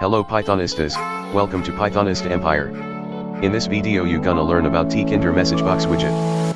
Hello Pythonistas, welcome to Pythonist Empire. In this video you gonna learn about Tkinter messagebox widget.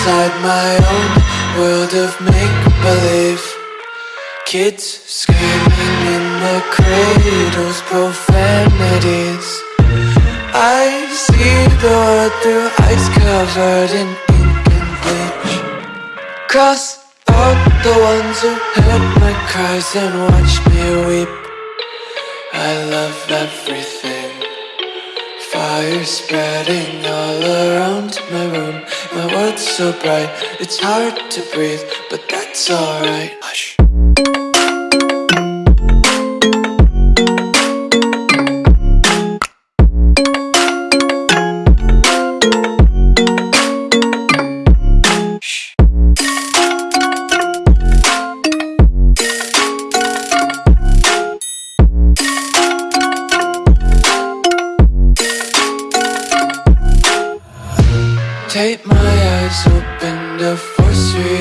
Inside my own world of make-believe. Kids screaming in the cradles, profanities. I see the world through eyes covered in ink and bleach. Cross out the ones who heard my cries and watched me weep. I love everything Fire spreading all around my room. My world's so bright, it's hard to breathe But that's alright. Hush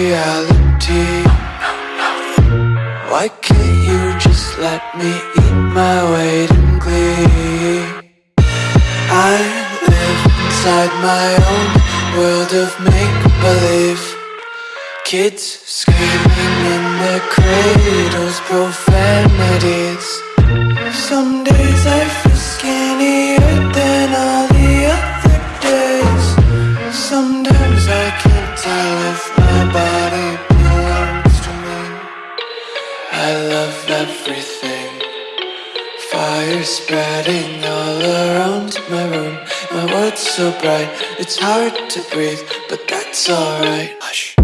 reality. Why can't you just let me eat my weight in glee? I live inside my own world of make-believe. Kids screaming in their cradles, profanities fire spreading all around my room. My world's so bright, it's hard to breathe, but that's alright. Hush.